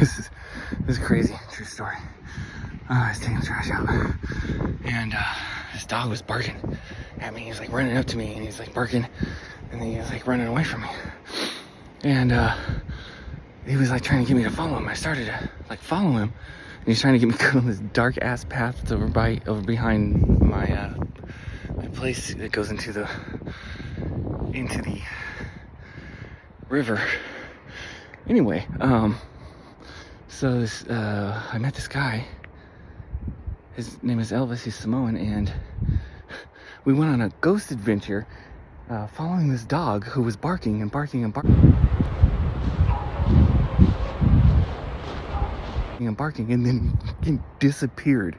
this is this is crazy. True story. Uh, I was taking the trash out, and uh, this dog was barking at me. He was like running up to me, and he's like barking, and then he was like running away from me. And uh, he was like trying to get me to follow him. I started to like follow him, and he's trying to get me to on this dark ass path that's over by over behind my uh, my place that goes into the into the river. Anyway, um, so this, uh, I met this guy. His name is Elvis. He's Samoan, and we went on a ghost adventure, uh, following this dog who was barking and barking and barking. And barking, and then he disappeared.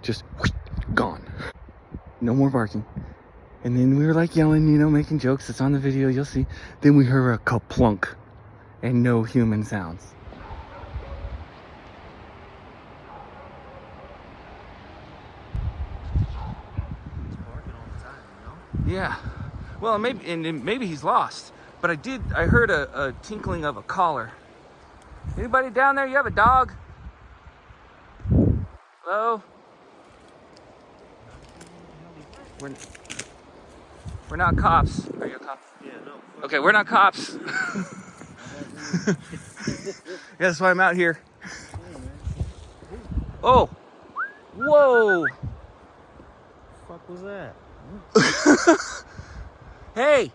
Just whoosh, gone. No more barking. And then we were like yelling, you know, making jokes. It's on the video, you'll see. Then we heard a kaplunk and no human sounds. barking all the time, you know? Yeah. Well, maybe and and maybe he's lost. But I did. I heard a, a tinkling of a collar. Anybody down there? You have a dog? Hello. We're, we're not cops. Are you a cop? Yeah, no. Okay, we're not cops. yeah, that's why I'm out here. Oh. Whoa. Fuck was that? Hey,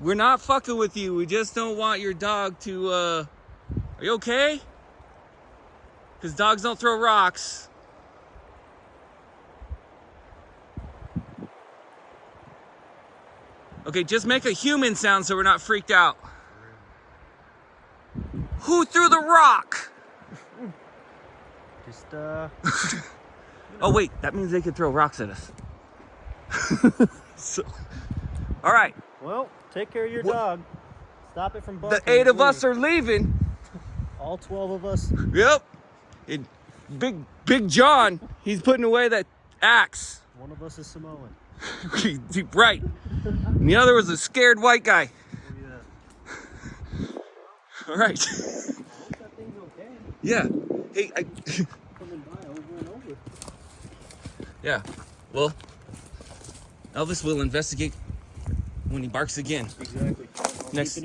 we're not fucking with you. We just don't want your dog to, uh, are you okay? Because dogs don't throw rocks. Okay, just make a human sound so we're not freaked out. Who threw the rock? Just, uh, Oh, wait, that means they could throw rocks at us. so, all right, well, take care of your What- dog. Stop it from the eight of us are leaving. All 12 of us. Yep. And Big Big John, he's putting away that axe. One of us is Samoan. right. And the other was a scared white guy. Oh, yeah. All right. That thing's okay. Yeah. Hey, I, Coming by over and over. Yeah. Well, Elvis will investigate when he barks again. Exactly. I'll Next-